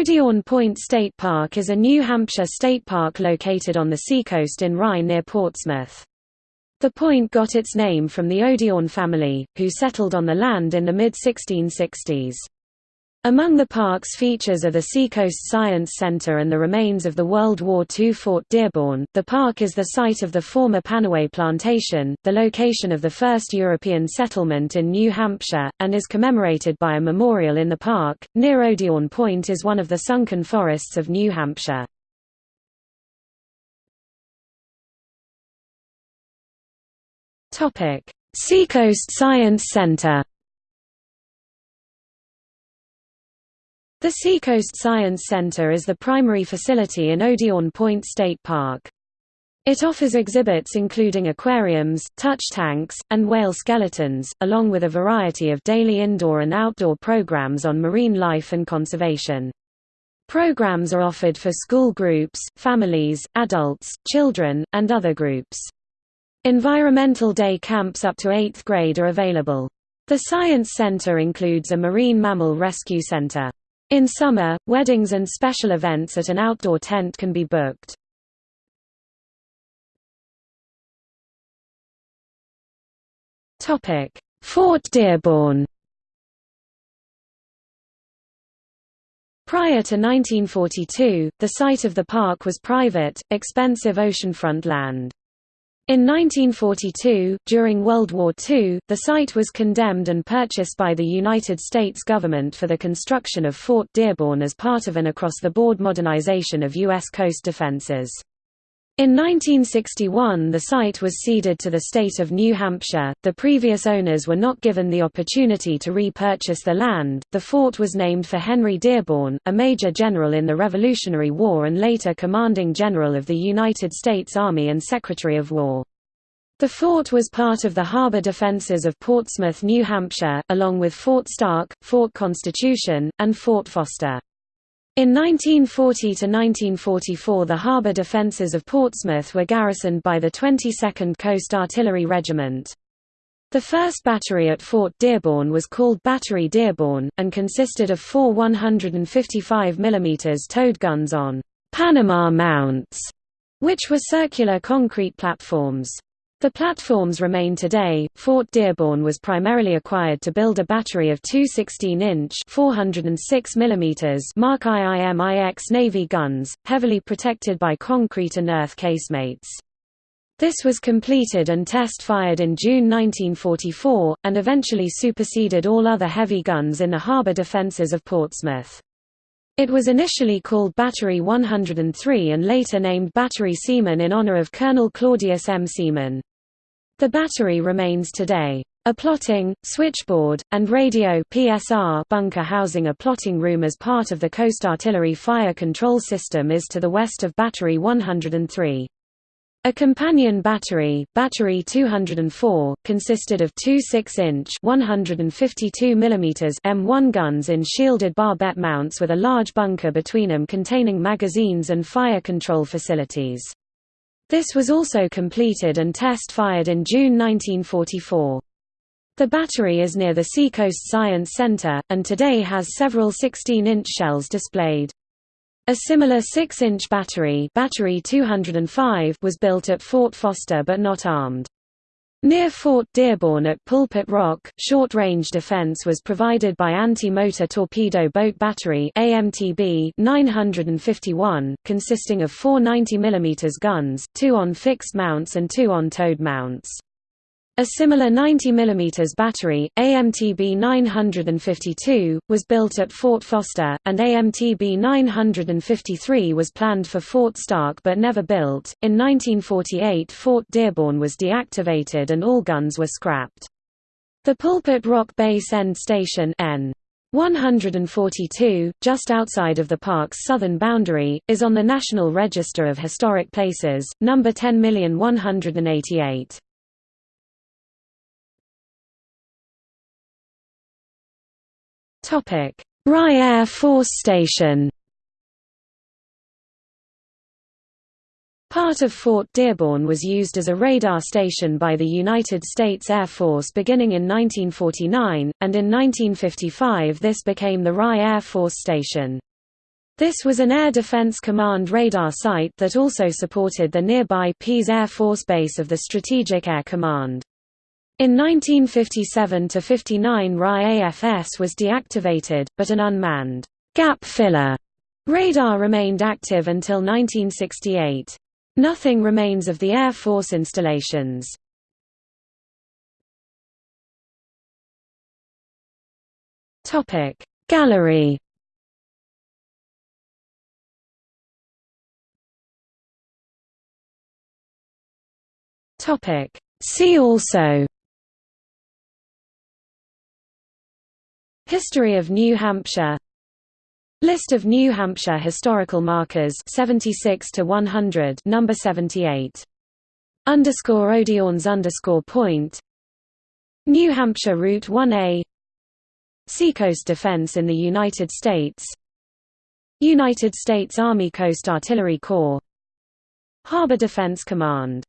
Odiorne Point State Park is a New Hampshire state park located on the seacoast in Rye near Portsmouth. The point got its name from the Odiorne family, who settled on the land in the mid-1660s. Among the park's features are the Seacoast Science Center and the remains of the World War II Fort Dearborn. The park is the site of the former Pannaway Plantation, the location of the first European settlement in New Hampshire, and is commemorated by a memorial in the park. Near Odiorne Point is one of the sunken forests of New Hampshire. Topic: Seacoast Science Center. The Seacoast Science Center is the primary facility in Odiorne Point State Park. It offers exhibits including aquariums, touch tanks, and whale skeletons, along with a variety of daily indoor and outdoor programs on marine life and conservation. Programs are offered for school groups, families, adults, children, and other groups. Environmental day camps up to 8th grade are available. The Science Center includes a marine mammal rescue center. In summer, weddings and special events at an outdoor tent can be booked. Fort Dearborn Prior to 1942, the site of the park was private, expensive oceanfront land. In 1942, during World War II, the site was condemned and purchased by the United States government for the construction of Fort Dearborn as part of an across-the-board modernization of U.S. coast defenses. In 1961 the site was ceded to the state of New Hampshire. The previous owners were not given the opportunity to repurchase the land. The fort was named for Henry Dearborn, a major general in the Revolutionary War and later commanding general of the United States Army and Secretary of War. The fort was part of the harbor defenses of Portsmouth, New Hampshire, along with Fort Stark, Fort Constitution, and Fort Foster. In 1940–1944 the harbour defences of Portsmouth were garrisoned by the 22nd Coast Artillery Regiment. The first battery at Fort Dearborn was called Battery Dearborn, and consisted of four 155 mm towed guns on «Panama mounts», which were circular concrete platforms. The platforms remain today. Fort Dearborn was primarily acquired to build a battery of two 16-inch (406 mm) Mark IIMIX Navy guns, heavily protected by concrete and earth casemates. This was completed and test-fired in June 1944, and eventually superseded all other heavy guns in the harbour defences of Portsmouth. It was initially called Battery 103 and later named Battery Seaman in honor of Colonel Claudius M. Seaman. The battery remains today. A plotting, switchboard, and radio PSR bunker housing a plotting room as part of the Coast Artillery Fire Control System is to the west of Battery 103. A companion battery, Battery 204, consisted of two 6-inch (152 mm) M1 guns in shielded barbette mounts with a large bunker between them containing magazines and fire control facilities. This was also completed and test-fired in June 1944. The battery is near the Seacoast Science Center, and today has several 16-inch shells displayed. A similar 6-inch battery, battery 205 was built at Fort Foster but not armed. Near Fort Dearborn at Pulpit Rock, short-range defense was provided by Anti-Motor Torpedo Boat Battery AMTB 951, consisting of four 90 mm guns, two on fixed mounts and two on towed mounts. A similar 90 mm battery, AMTB 952, was built at Fort Foster, and AMTB 953 was planned for Fort Stark but never built. In 1948, Fort Dearborn was deactivated and all guns were scrapped. The Pulpit Rock Base End Station N. 142, just outside of the park's southern boundary, is on the National Register of Historic Places, number 10,188. Rye Air Force Station Part of Fort Dearborn was used as a radar station by the United States Air Force beginning in 1949, and in 1955 this became the Rye Air Force Station. This was an Air Defense Command radar site that also supported the nearby Pease Air Force Base of the Strategic Air Command. In 1957–59 RA-AFS was deactivated, but an unmanned gap filler radar remained active until 1968. Nothing remains of the Air Force installations. Gallery. See also History of New Hampshire. List of New Hampshire historical markers 76 to 100 number 78 underscore Odeons underscore point. New Hampshire Route 1A Seacoast Defense in the United States. United States Army Coast Artillery Corps. Harbor Defense Command